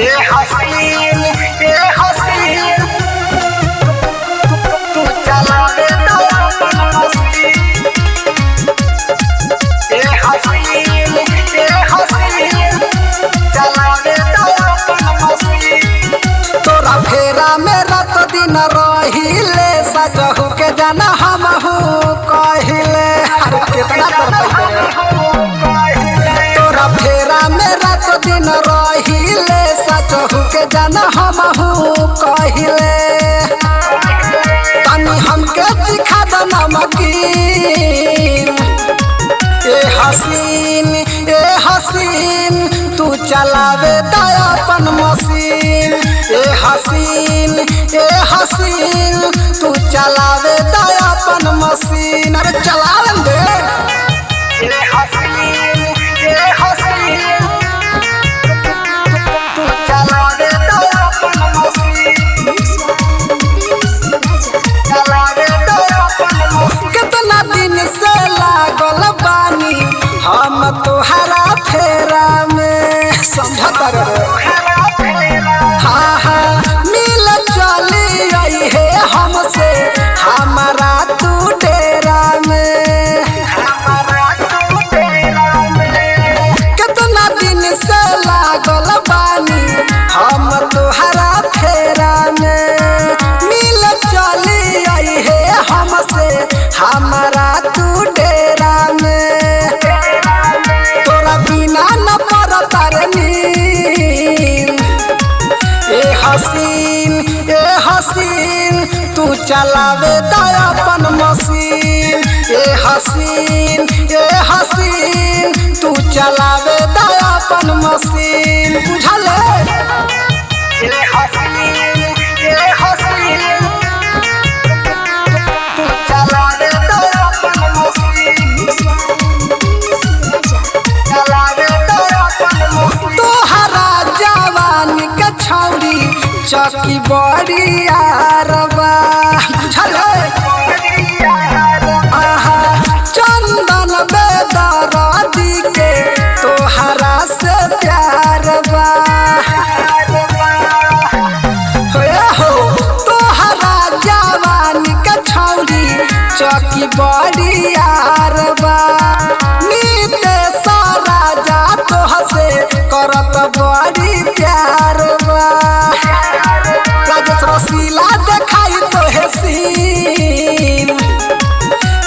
ए हसीन ए हसीन दिन रहिले सजहू के जाना हमहू कहिले। अरे तोरा फेरा में रात दिन रहिले सजहू के जाना हमहू कहिले। तनी हमके सिखा द नमकीन। ए हसीन ए हसीन तू चलावे दया अपन मशीन। ए हसीन ए हसीन, तू चलावे दया अपन मशीन। अरे चलावे दे ए हसीन तू चला तो मसीन चला तो कितना दिन से लागल हम फेरा में समझत रे हाँ हसीन, ए हसीन, तू चलावे दया अपन मशीन। ए हसीन ए हसीन, तू चलावे दया अपन मशीन। बुझले ए हसीन ए हसीन, तू चला चौकी बड़ी आरबा चंदन बेदरदी के तोहरा से प्यार बा हो तोहरा जवानी के छौरी चौकी बड़ी यार बा नीते सारा जा तोह से करत बड़ी प्यार बा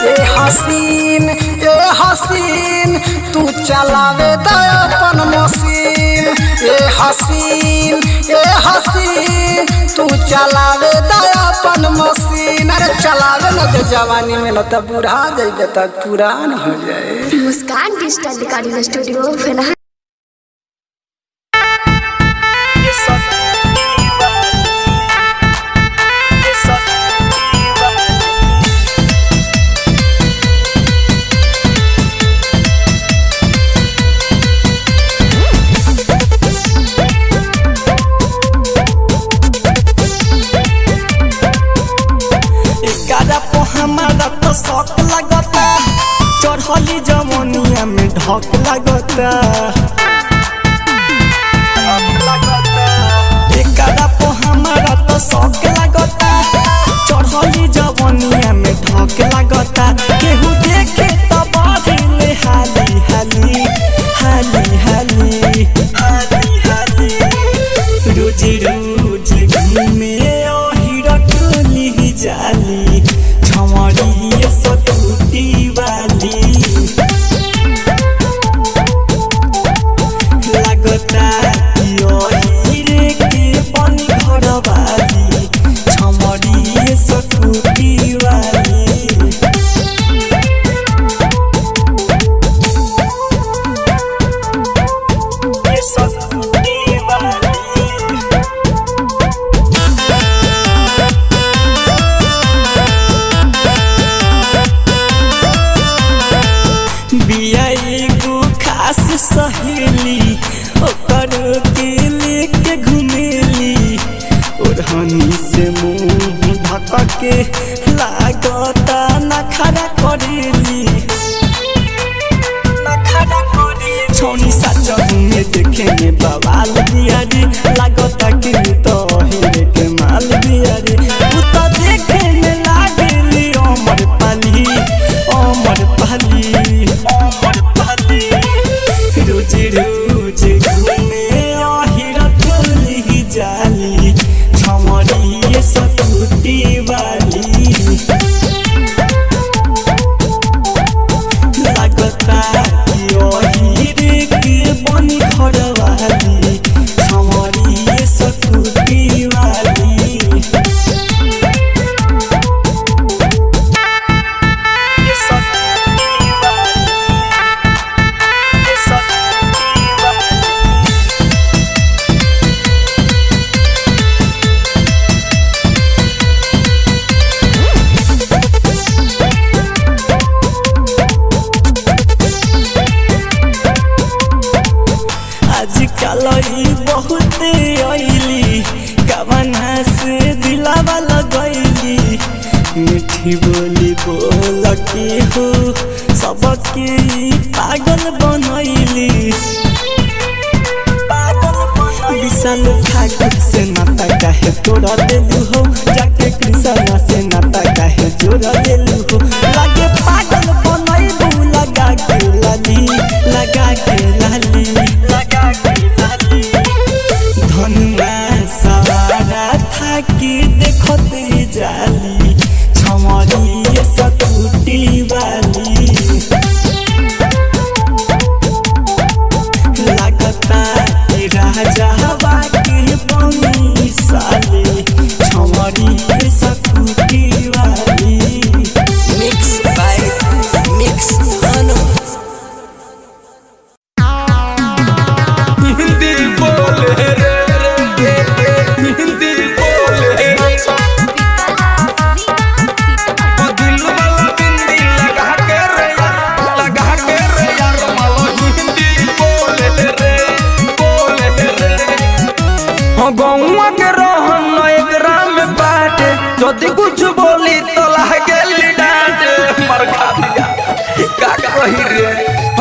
ए हसीन ए हसीन, तू चलावे अपन हसीन हसीन, तू अरे चलावे न जवानी में, न त बूढ़ा जाइबे तक पुरान हो जाए। मुस्कान डिजिटल रिकॉर्डिंग स्टूडियो फेना Haq lagotta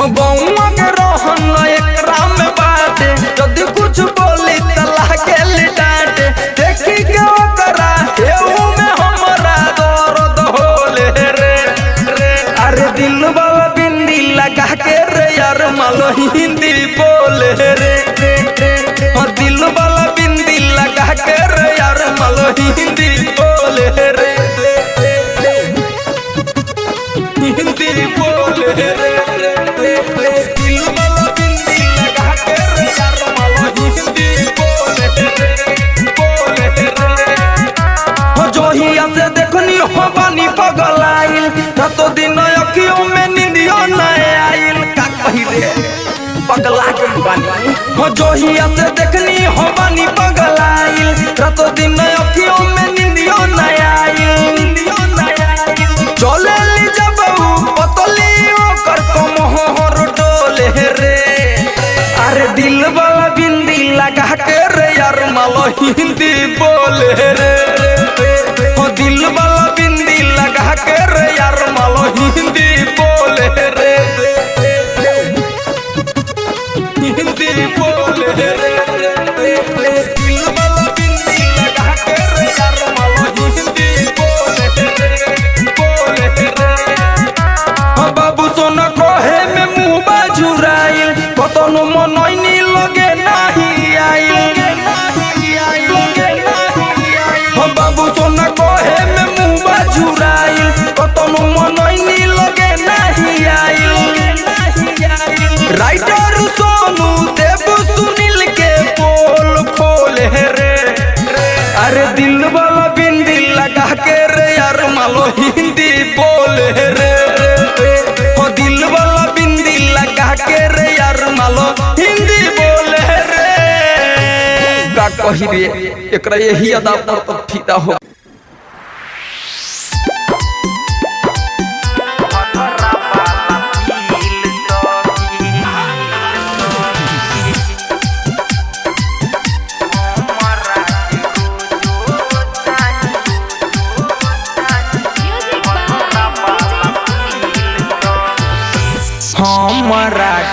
बौना दुनिया से देखनी हो बानी पगलाइल रातों दिन अखियों में निंदियो न आइल चले ली जब पतली ओकर कम हो डोले रे। अरे दिल वाला बिंदी लगा कर यार, मालो हिंदी बोले रे। अरे दिल वाला बिंदी लगा के रे यार, मालो हिंदी बोले रे। ओ दिल वाला बिंदी लगा के रे यार, मालो हिंदी बोले रे। का कही रे एकरा यही अदा पर तो फीदा हो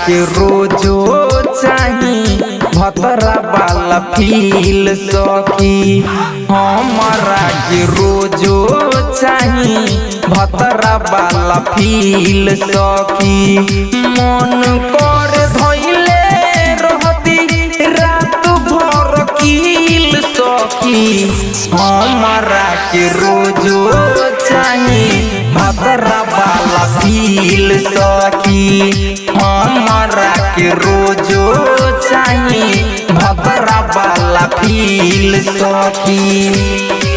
के रोजो चाही, भतरा वाला फील सखी। हमारा के रोजो चाही, भतरा वाला फील सखी। मन कर धैले रहती, रात भर कील सखी। हमारा के रोजो चाही, भतरा वाला फील सखी। हमारा के रोजो चाहिए भबरा वाला फील सखी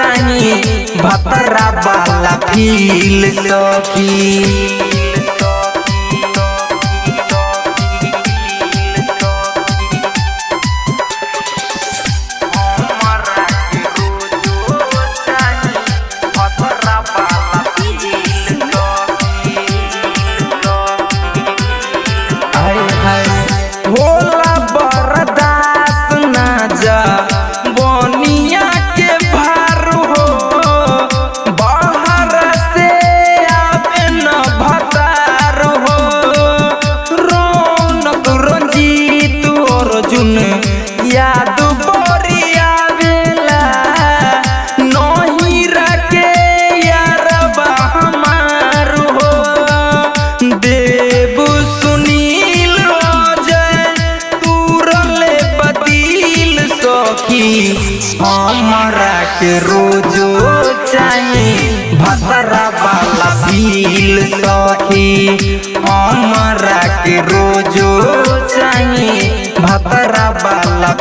चाही भतरा वाला फील सखी।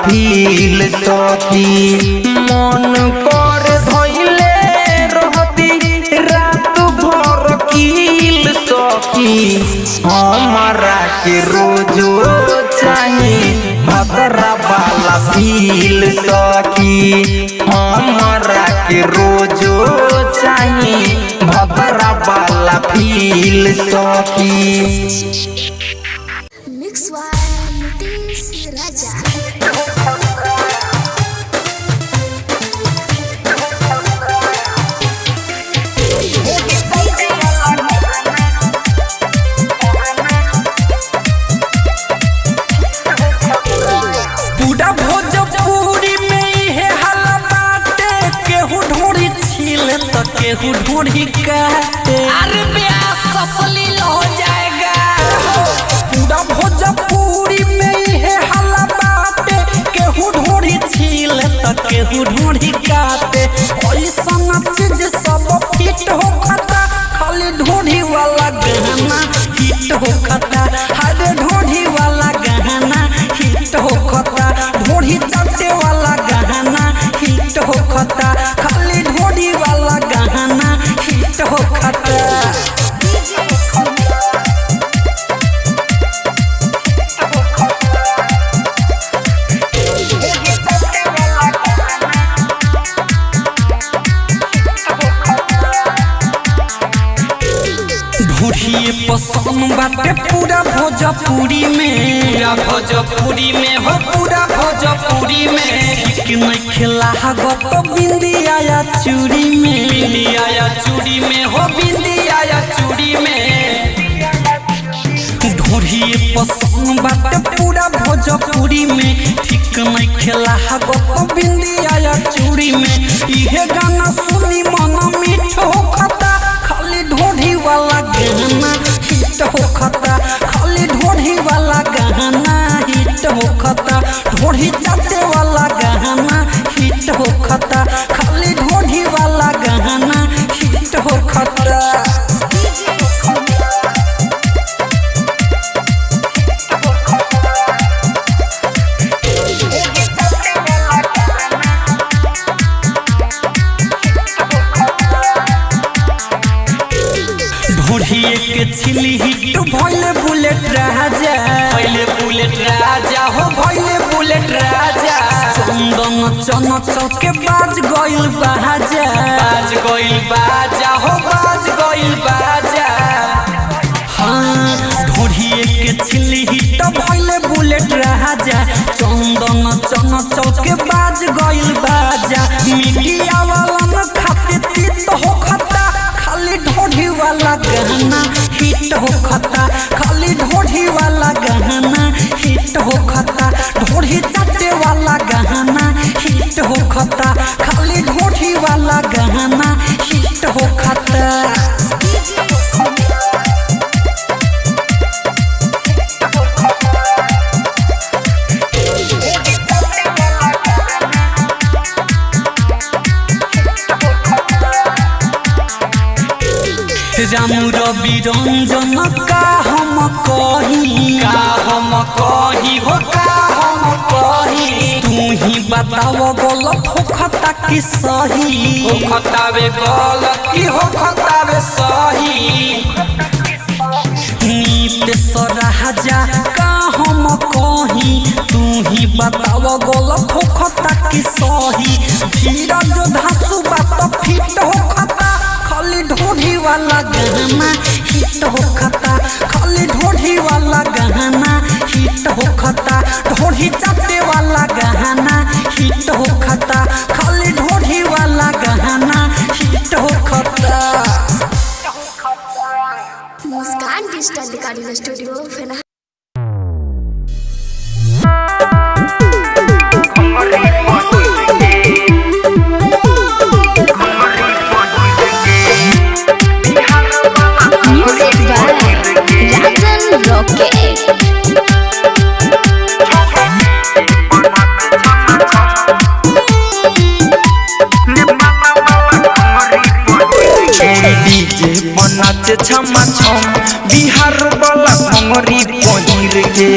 फील सखी मन कर धइले रहती, रात भर कील सखी। हमरा के रोजो चाही भतरा वाला फील सखी। हमरा के रोजो चाही भतरा वाला फील सखी। तो केहू ढोरी अरे ब्याह सफलील हो जाएगा। पूरा भोजपुरी में इहे हल्ला बाटे केहू ढोरी छीले तो केहू ढोरी काटे ऐसा चीज़ सब फिट हो खता खाली ढोरी वाला गहना हिट हो खता। हरे ढोरी वाला गहना हिट हो खता ढोरी चाटे वाला गहना हिट हो खता। खाली पसंद बाटे पूरा भोजपुरी में। पूरा भोजपुरी में हो। पूरा भोजपुरी में। ठीक नहीं खिला। तो बिंदी आया चूड़ी में। बिंदी आया चूड़ी में हो। बिंदी आया चूड़ी में। ढोढ़िए पसंद बाटे पूरा भोजपुरी में। ठीक नहीं खेला। तो बिंदी आया चूड़ी में। इहे गाना सुनी मन मीठ हो हिट राजा चंदन चन चौके बाज गइल बाजा मीडिया वाला न खाते तीत हो खता खाली ढोढ़ी वाला गहना हिट हो खता खाली ढोढ़ी वाला गहना हिट हो खता ढोढ़ी चाटे वाला गहना हिट हो खता खाली ढोढ़ी वाला गहना बताओ गलत हो खता कि सही। होखता वे गलत कि होखता वे सही। नीत सराजा का हम कही तू ही बताव गलत हो खता कि सही। धीरज धासु बात फिट हो खता खाली ढोढ़ी वाला गहना हिट हो खता खाली ढोढ़ी वाला गहना हिट हो खता ढोढ़ी चाटे वाला गहना हिट हो खता खाली ढोढ़ी वाला गहना हिट हो खता Muskan digital recording studio DJ बनाचे छमा छम बिहार वाला भंगरी पहिर के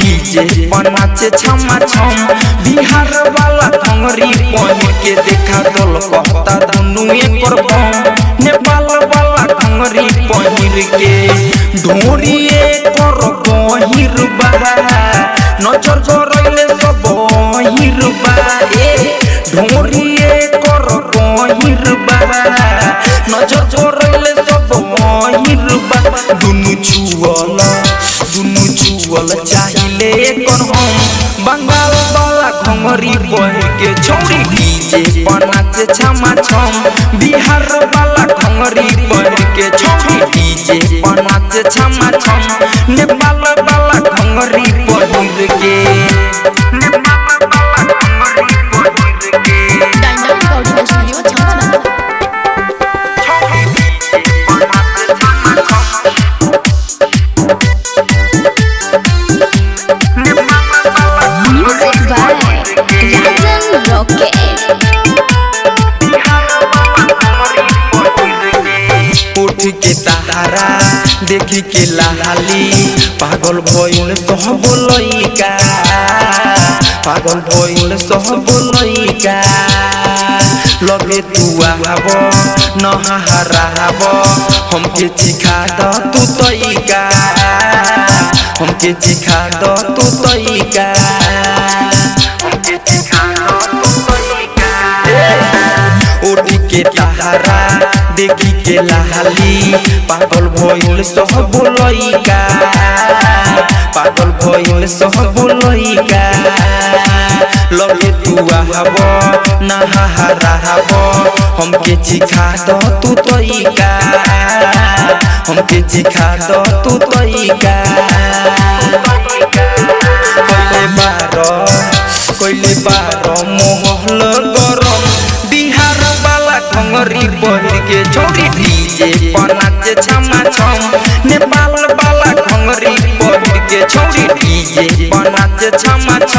डीजे बनाचे छमा छम बिहार वाला भंगरी पहिर के देखा दल कहता दुनु एकर बम नेपाल वाला भंगरी पहिर के गहिर बा नज़र सब ढोरिए कर गहिर बा नज़र सब बहिर बा दुनु दुनु चाहिले एकर हम बंगाल वाला बह के छमा छम बिहार वाला घंगरी बह के छोटी डीजे पर नाचे छमा छम नेपाल वाला घंगरी पर के पागल भइल सब लइका पागल भइल सब लइका लगे तू आब नहाराब हमके चिखा द तू तइका हमके चिखा द तू तइका हमके चिखा द तू के तारा देखी के लाली पागल भइल सब लइका पागल भइल सब लइका लगे तू आब नहाराब हमके चिखा द तू तइका हमके चिखा द तू तइका कइले बार कइले बार मोहल गरम बिहार वाला घंगरी पहिर के छोरी डीजे बनाचे छमा छम बनाचे छमा छम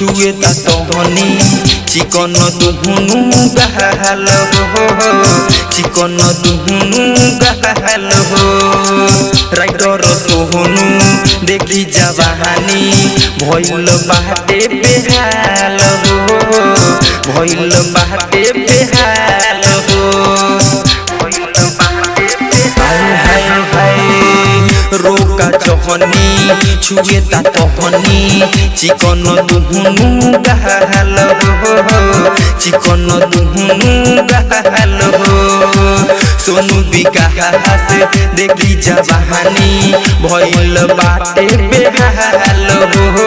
छुए तहनी चिकन दुहुनु गहल हो। चिकन दुहुनु गहल हो। राइटर सोहनु देखी जवानी भइल बाटे बेहाल हो। भइल बाटे बेहाल हो। भइल बाटे बेहाल हाय हाय रोका जहनी छुए ता तहनी चिकन दुहुनु गहल हो चिकन दुहुनु गहल हो सोनू विकास देखी जवानी भइल बाटे बेहाल हो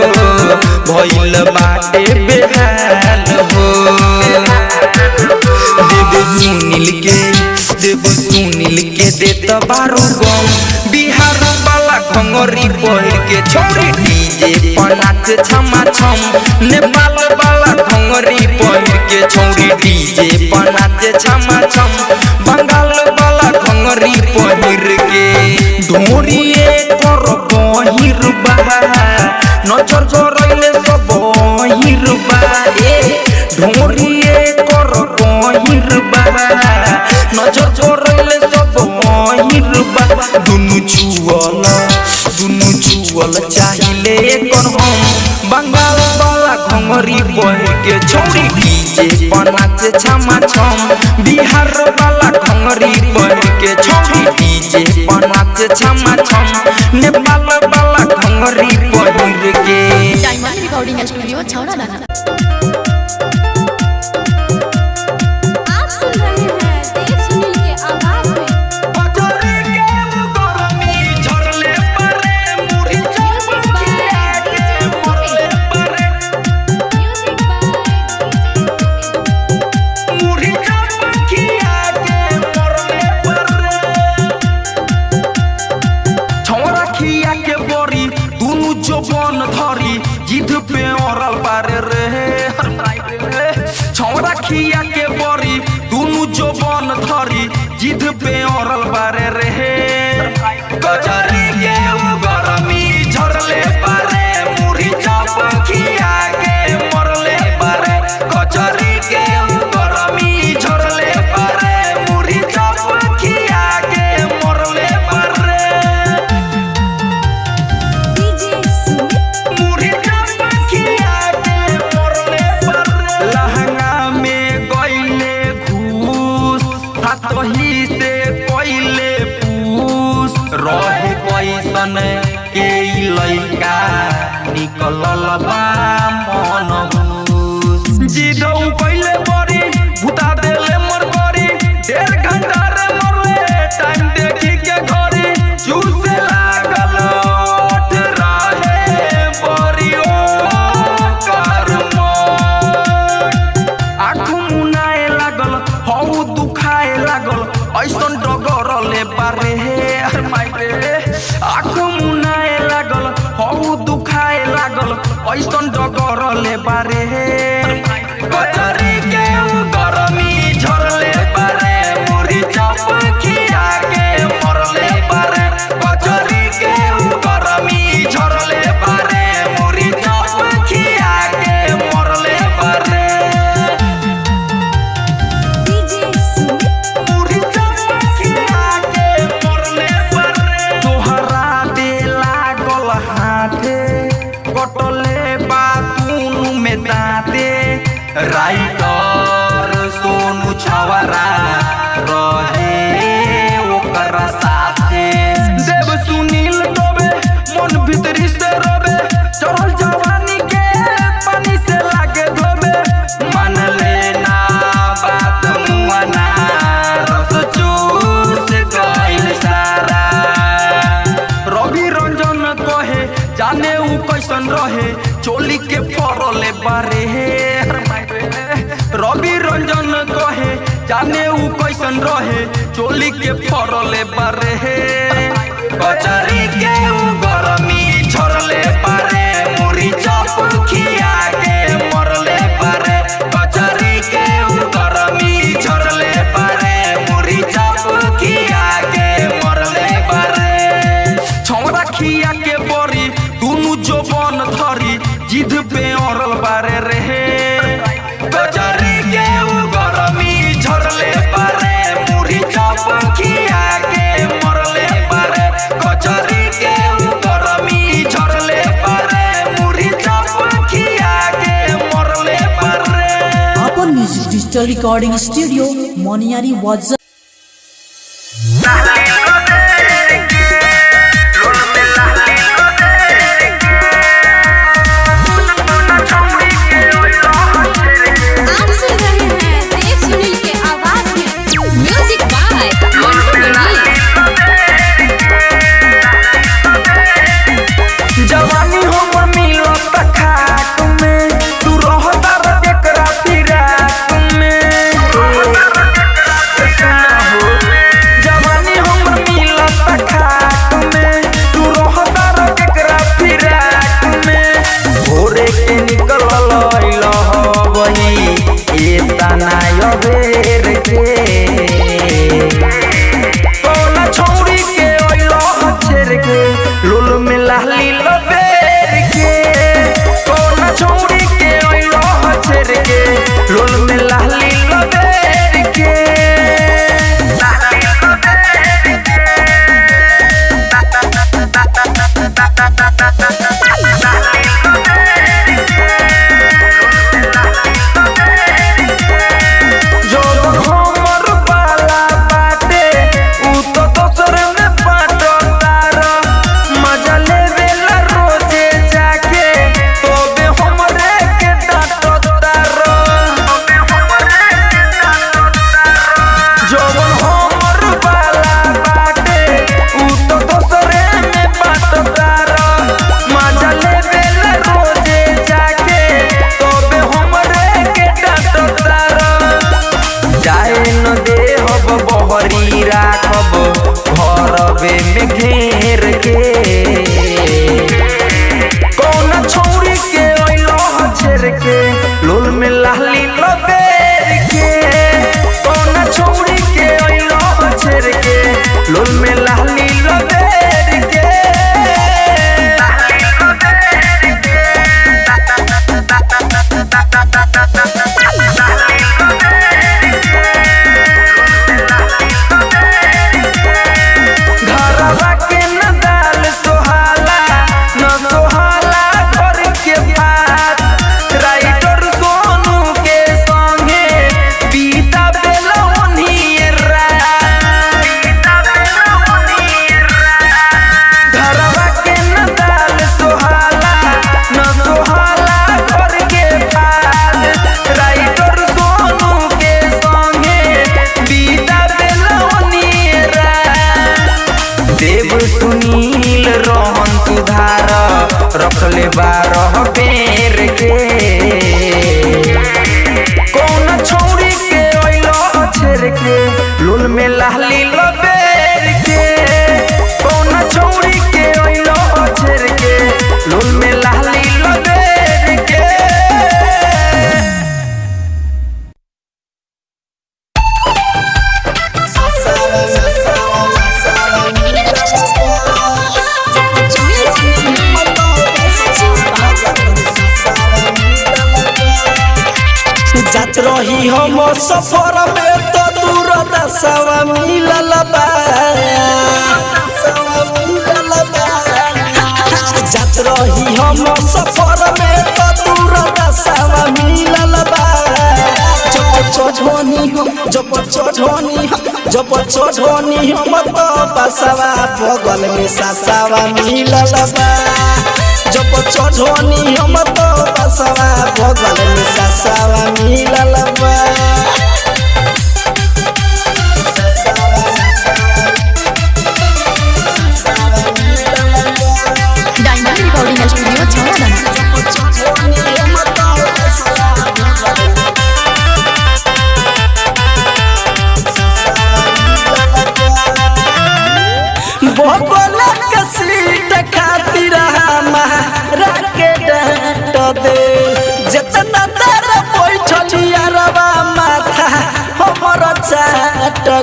भइल बाटे बेहाल हो देव सुनील के देव सुनील भंगोरी पहिर के छोरी डीजे पर नाच छमा छम। नेपाल वाला भंगोरी पहिर के छोरी डीजे पर नाच छमा छम। बंगाल वाला भंगोरी पहिर के ढोरिए कर पहिर बा नज़र जरैले सब पहिर बा ए ढोरिए कर पहिर बा नज़र जरैले भइल बा। दुनु छुअल दुनु छुअल चाहिले कर हम बंगाल वाला घंगरी बह के छौरी डीजे पर नाचे छमा छम। बिहार वाला घंगरी बह के छौरी डीजे पर नाचे छमा छम। नेपाल वाला घंगरी बह के। डायमंड रिकॉर्डिंग स्टूडियो छौरा दाना फरले बारे बाजारी के उ Digital Recording Studio, Moniari WhatsApp.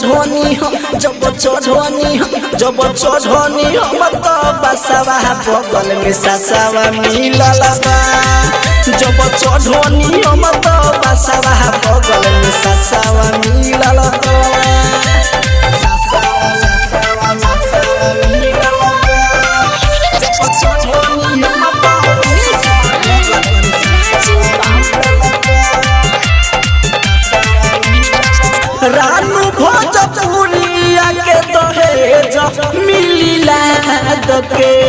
चढ़ोनी जब चढ़ोनी जब चढ़ोनी हम तो बसवा बगल में ससवा मिलल जब चढ़ोनी हम तो बसवा बगल में ससवा मिलल ಅದಕ್ಕೆ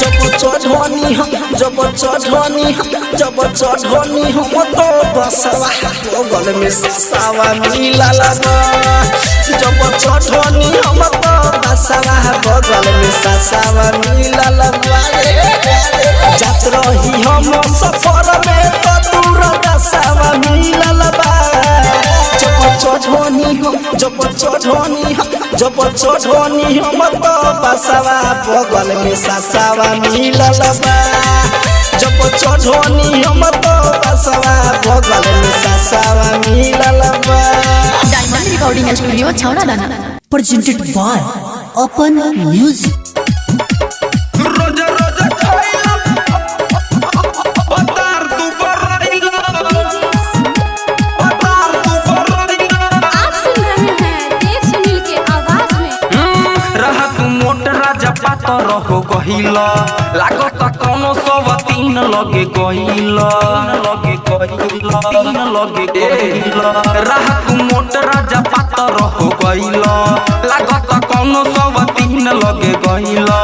जब चढ़नी हम जब चढ़नी हम तो बसवा बगल में ससावा मिलल बा जब चढ़नी हम तो बसवा बगल में ससावा मिलल बा जात रही हम सफ़र में तो दूर दसावा मिलल बा हम जब चढ़नी हम जब चढ़नी हम तो बसवा बगल में ससावा मिलल बा जब चढ़नी हम तो बसवा बगल में ससावा मिलल बा डायमंड रिकॉर्डिंग स्टूडियो छौड़ा दाना presented by Open Music. पातर लागत कोनो सब तीन लगे गहिला लगे गहिला तीन लगे गहिला रहा तू मोट राजा पातर हो गहिला लागत कोनो सब तीन लगे गहिला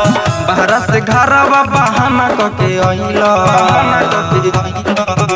बाहर से घरवा बहाना कके आइला बहाना कके आइला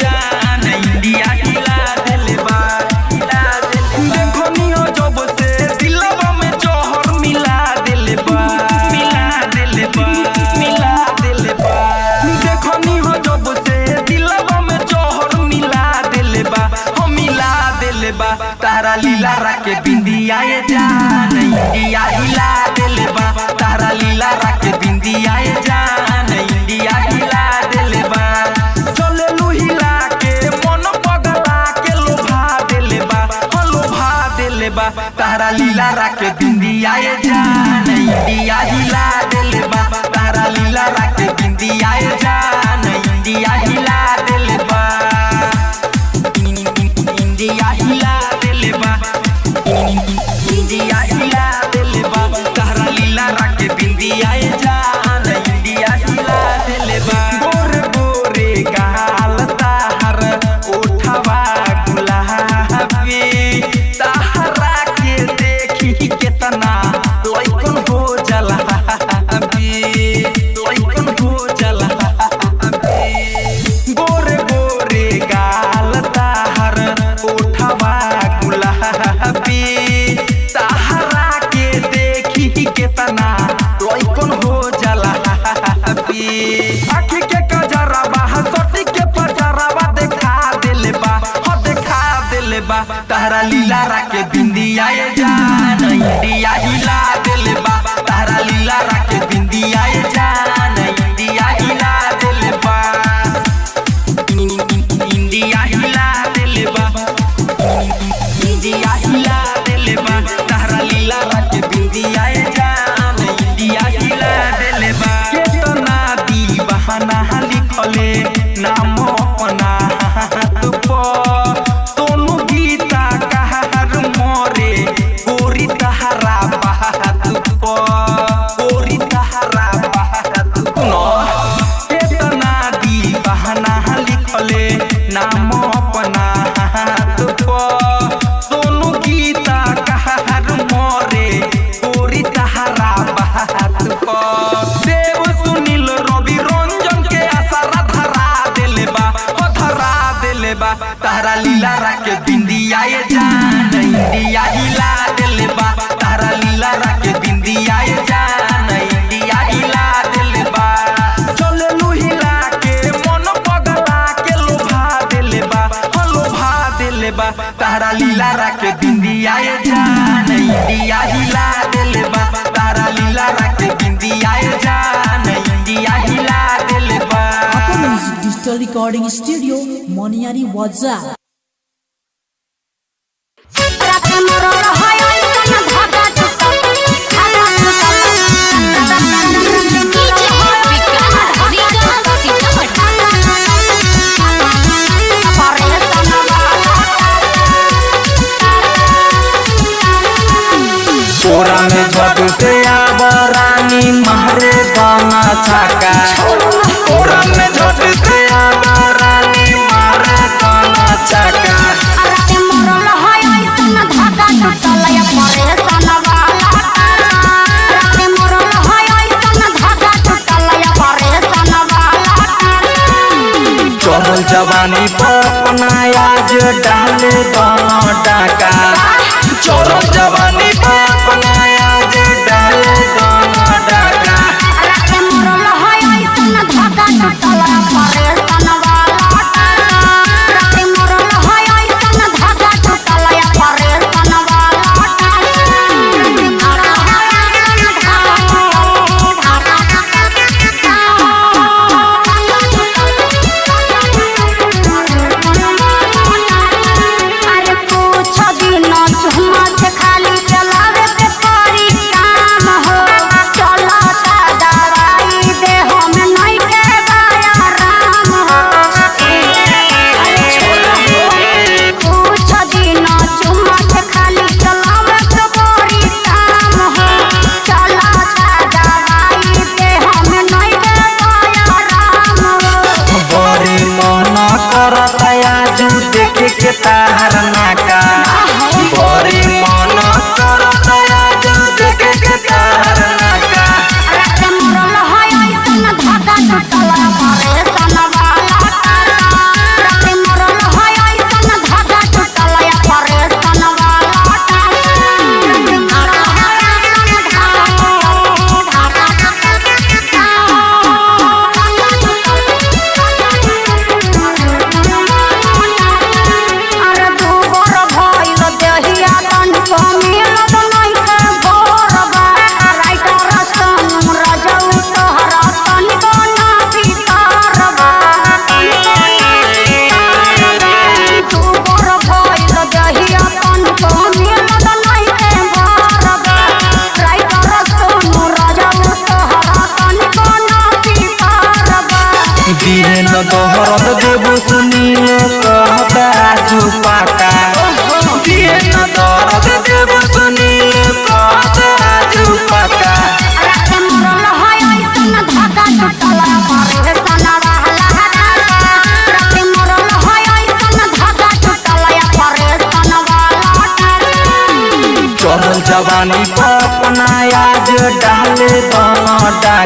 बा तारा लीला राके बिंदिया जान। इंडिया हिला दिल बा तारा लीला राके बिंदिया हिला बा, तारा लीला रख बिंदिया जान, इंडिया हिला बा। चल लू हिला के मन पगला के लोभा दिल बा, हाँ हो लोभा बा, तारा लीला रख बिंदिया जान, इंडिया हिला बा, तारा लीला रख बिंदिया जान, इंडिया हिला बा। डिजिटल रिकॉर्डिंग स्टूडियो मोनियारी वाजा রাতে মরণ হয়। जवानी अपनाया जो डाले डाका। चोर जवानी अपनाया डाले डाका। देखे के तारा का डाले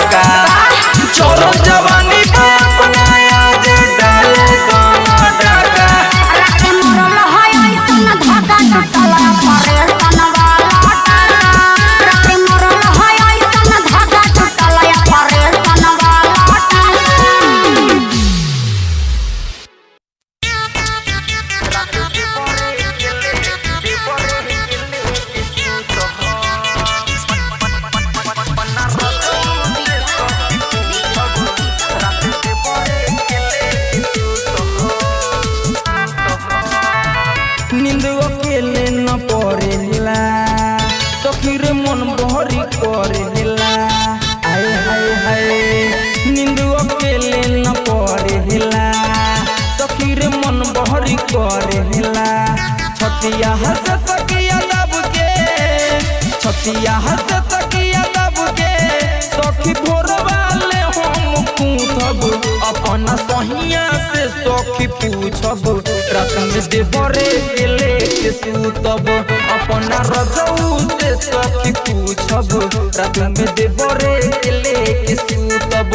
छतिया हंस तकिया दब के, सखी भोर वाले हम पूछब। अपन सहिया से सखी पूछब। रात में देवरे के लेके सूतब। अपन रजऊ से सखी पूछब। रात में देवरे के लेके सूतब।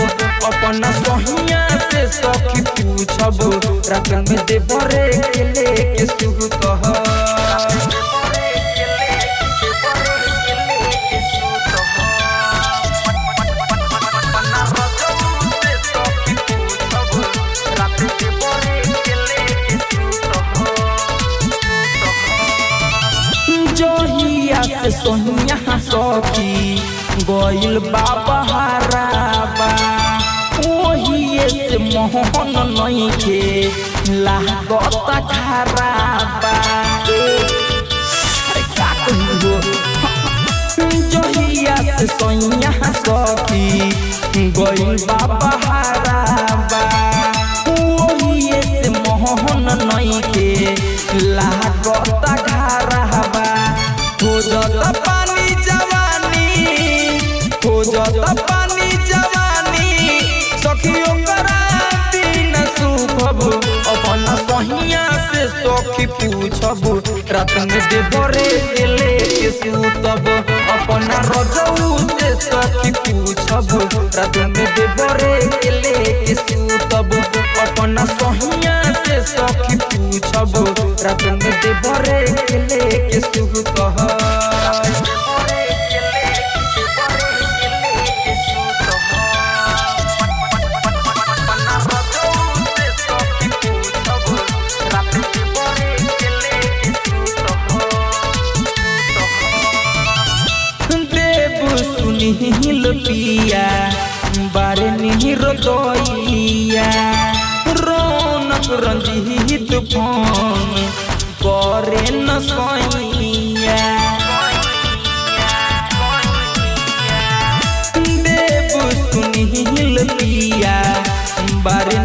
अपन सहिया से सखी पूछब। रात में देवरे के लेके सूतब। सोनिया सखी गइल बाबा हराबा। ओहिए से मोहन नइखे लागत खराबा। जहिया से सोनिया सखी गइल बाबा हराबा। पूछब रात में देवरे के लेके सूतब अपन रजऊ से सखी पूछब रात देवरे के लेके सूतब अपन सहिया से सखी पूछब रात देवरे के लेके सूतब पिया बारे निहिर गइया रौनक रंजीत फ़ोन करे न सैया देव सुनील पिया बारे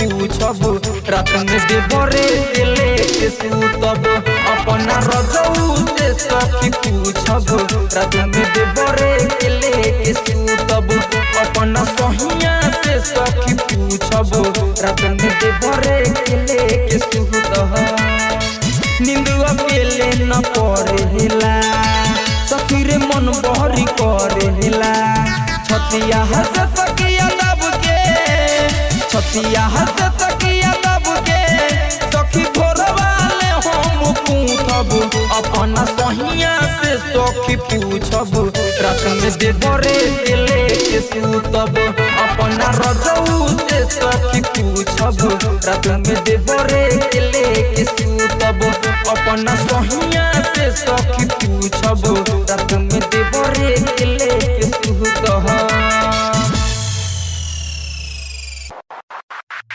पूछब रात देवरे के सूतब अपन रजऊ से सखी पूछब रात देवरे के सूतब अपन सहिया से सखी पूछब रात देवरे के लेके सूतब नींद अकेले न पड़ेला, सखीरे मन बहरी करेला। छतिया हंस तकिया दब के छतिया हंस तकिया दब के, सखी भोर वाले हम पूछब अपन सहिया से सखी पूछब रात में देवरे के लेके सूतब। अपन रजऊ से सखी पूछब रात में देवरे के सूतब। अपन सहिया से सखी पूछब रात में देवरे के सूतब।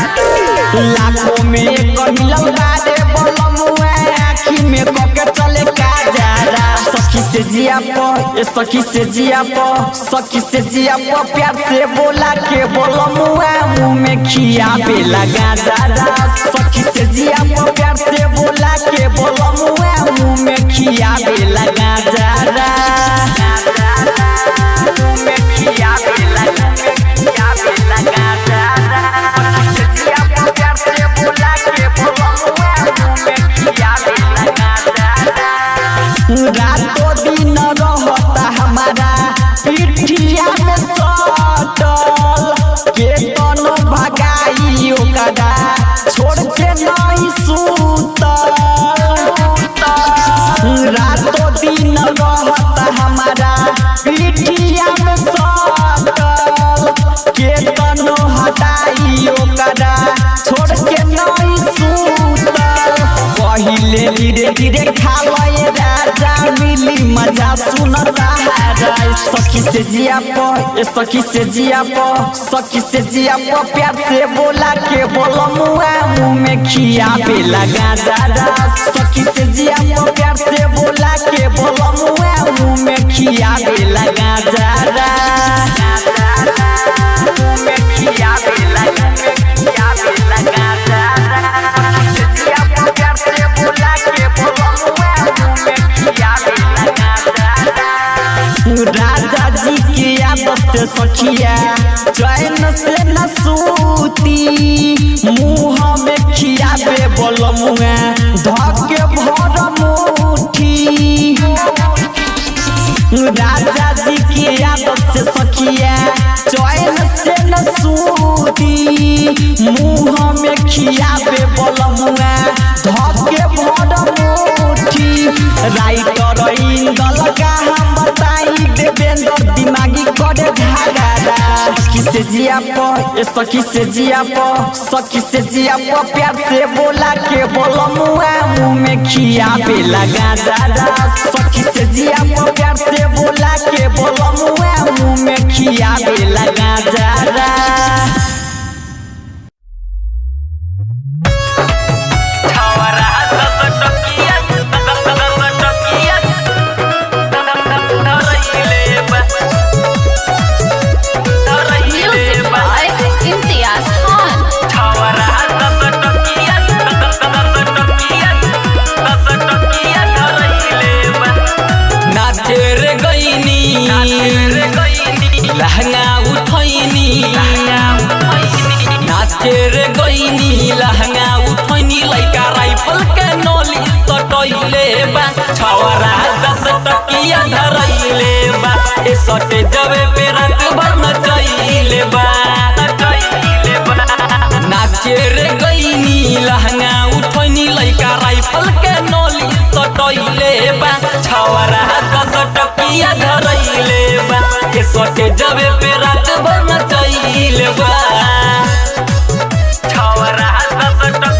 लाखों में एक बारे बलमुआ आँखी में कके चले काजारा सखी से जिया प ए सखी से जिया प सखी से जिया प प्यार से बोला के बलमुआ मुँह में खिया पे लगा दादा। सखी से जिया प प्यार से बोला के बलमुआ मुँह में खिया पे लगा दादा। मुँह में खिया पे लगा रातों पहिले धीरे धीरे खा खावे राजा मिली मज़ा सुन सहारा सखी से जिया प सखी से जिया प, सखी से जिया प, प्यार से बोला के बोलो मुआ, मुँह में खिया पे लगा दादा। सखी से जिया प, प्यार से बोला के बोलो मुआ, मुँह में खिया पे लगा दादा। मुँह में खिया पे लगा राजा जी की आदत से सखिया चैन से न सूती मुँह में खिया पे बोल मुआ धके भर मुठी राजा जी की आदत से सखिया चैन से न सूती मुँह में खिया पे बोल मुआ धके भर मुठी राइटर इंदल का हम बताई दिमागी करे झागारा सखी से जिया प सखी से जिया प सखी से जिया प प्यार से बोला के बोलो मुआ मुँह में खिया पे लगा दादा सखी से जिया प प्यार से बोला के बोलो मुआ मुँह में खिया पे लगा दादा लहंगा उठैनी। नाचे रे गईनी लहंगा उठैनी, लइका राइफल के नोली सटैले बा। छवरा दस टकिया धरैले बा। ए सटे जबे पे रात भर नचैले बा। बा नाचे रे गईनी लहंगा उठैनी, लइका राइफल के नोली सटैले बा। छवरा दस टकिया धरैले बा सोचे जबे पे रात भर नचैले बा। छवरा दस टकिया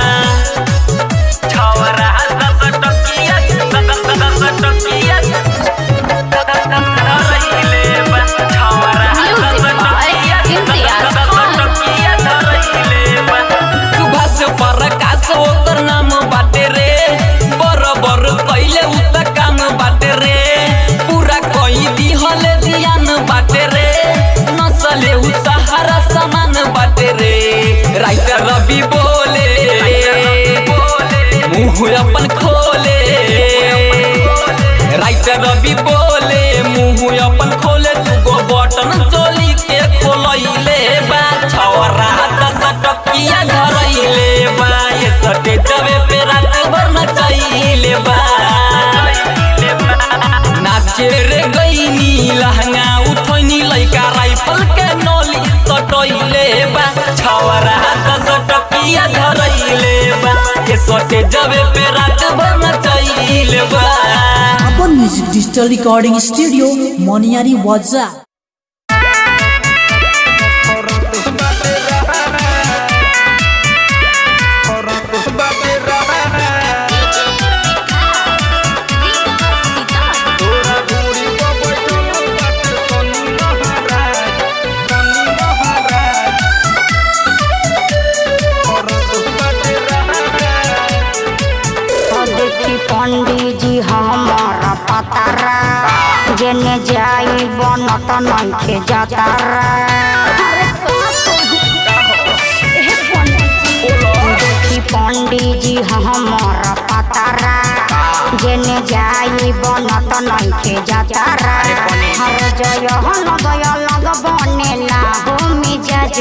डॉक्टर रवि बोले। मुँह अपन खोले। राइटर रवि बोले मुँह अपन खोले। तू गो बटन चोली के खोलैले बा। छौरा दस टकिया धरैले बा। ये सटे जबे पे रात भर नचैले बा। नाचे रे गई लहन अपन म्यूज़िक डिजिटल रिकॉर्डिंग स्टूडियो मोनियारी वाजा बनत नइखे जातारा देखी पंडित जी हमारा पतारा जेने जाई बनत नइखे जातारा हर जय लगय लग बनेला हो मिजाज।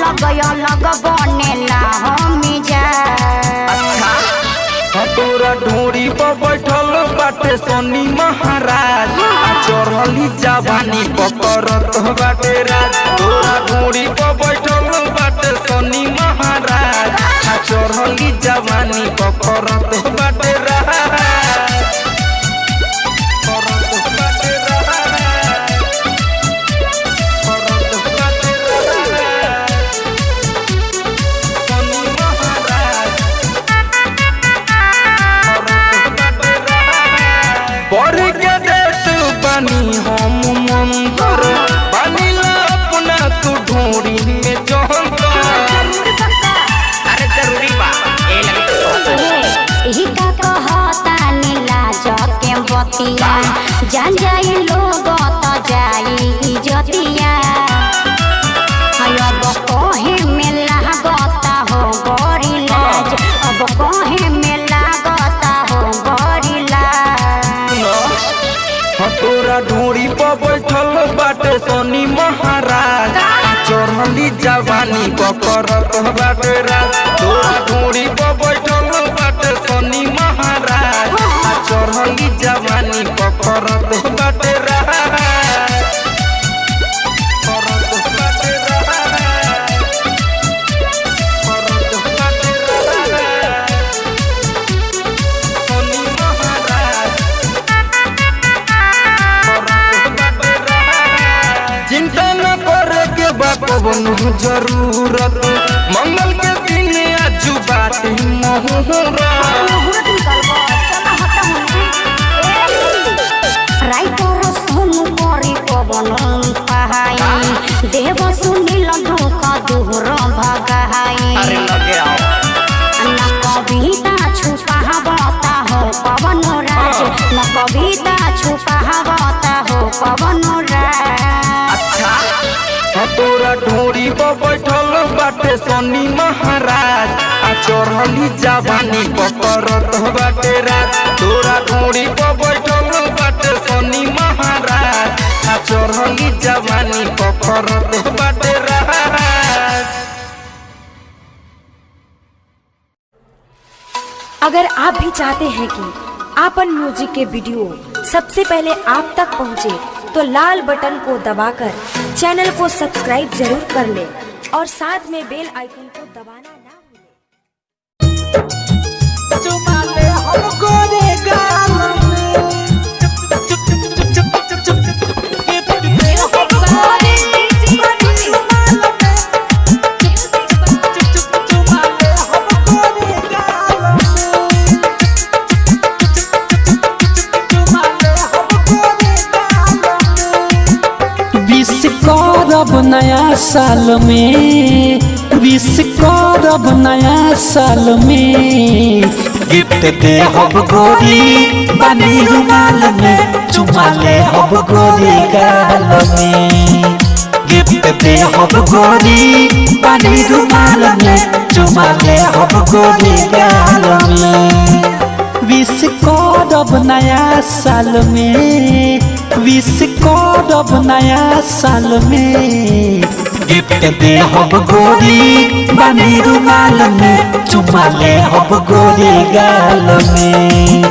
लगय लग बनेला हो मिजाज। तोरा ढोरी पर बैठल बाटे सोनी महाराज। चढ़ली जवानी पकड़त बाटे राज। तोरा पर बैठल बाटे सोनी महाराज। चढ़ली जवानी पकड़त बाटे राज। जवानी पकड़त बाटे ज़रूरत। मंगल के दिन आजू देव सुनील धोख दूर भगाई न कविता छुपावता हो पवन राज न कविता छुपावता हो पवन राज। तोरा ढोरी पर बैठल बाटे सोनी महाराज आ चढ़ली जवानी पकड़त बाटे राज। तोरा ढोरी पर बैठल बाटे सोनी महाराज आ चढ़ली जवानी पकड़त बाटे अगर आप भी चाहते हैं कि आपन म्यूज़िक के वीडियो सबसे पहले आप तक पहुँचे, तो लाल बटन को दबाकर चैनल को सब्सक्राइब ज़रूर कर ले और साथ में बेल आइकन को दबाना ना भूलें। नया साल में, विश करब नया साल में। गिफ्ट दे हब गोरी, बनी रुमाल में चुमा ले हब गोरी गाल में। गिफ्ट दे हब गोरी, बनी रुमाल में चुमा ले हब गोरी गाल में। विश करब नया साल में विश करब नया साल में। गिफ्ट दे हब गोरी, बनी रुमाल में, चुमा ले हब गोरी गाल में।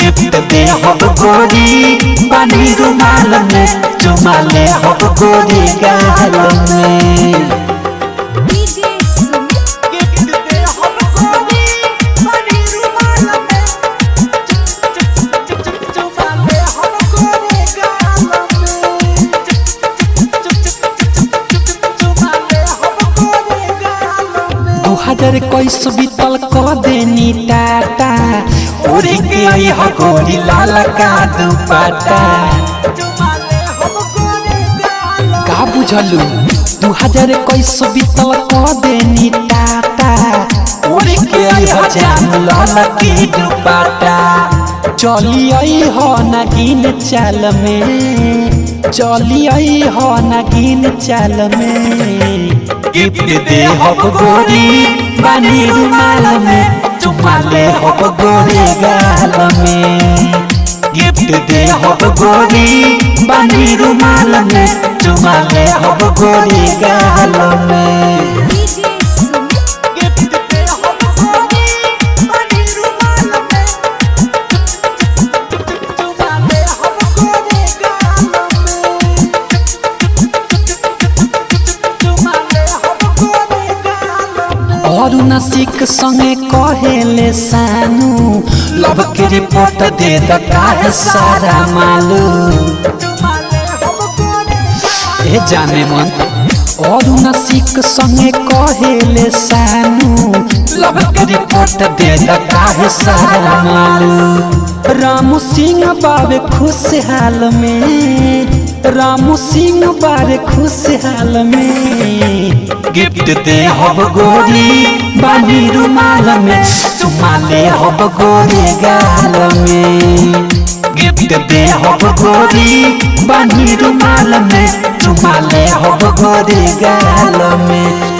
गिफ्ट दे हब गोरी, बनी रुमाल में, चुमा ले हब गोरी गाल में। हज़ार कैस बीतल क देनी टाटा ओरे के आई ह लाला का दुपट्टा का बुझलू दू हज़ार कैस बीतल क देनी टाटा ओरे के आई ह लाला की दुपट्टा चली आई हो नगीन चाल में चली आई हो नगीन में। गिफ्ट दे हो गोरी बनी रुमाल में। चुमा ले गाल में। गिफ्ट दे हो गोरी बनी रुमाल में। चुमा ले गोरी गाल में। नसिक संगे सानू लब के रिपोर्ट दे द सारा मालू। ए जाने मन संगे सानू लब के रिपोर्ट दे सारा मालू। रामू सिंह बाबे खुशहाल में। रामू सिंह बारे खुशहाल में। गिफ्ट दे हब गोरी बानी रुमाल में चुमाले हब गोरी गाल में। गिफ्ट दे हब गोरी बानी रुमाल में चुमाले हब गोरी गाल में।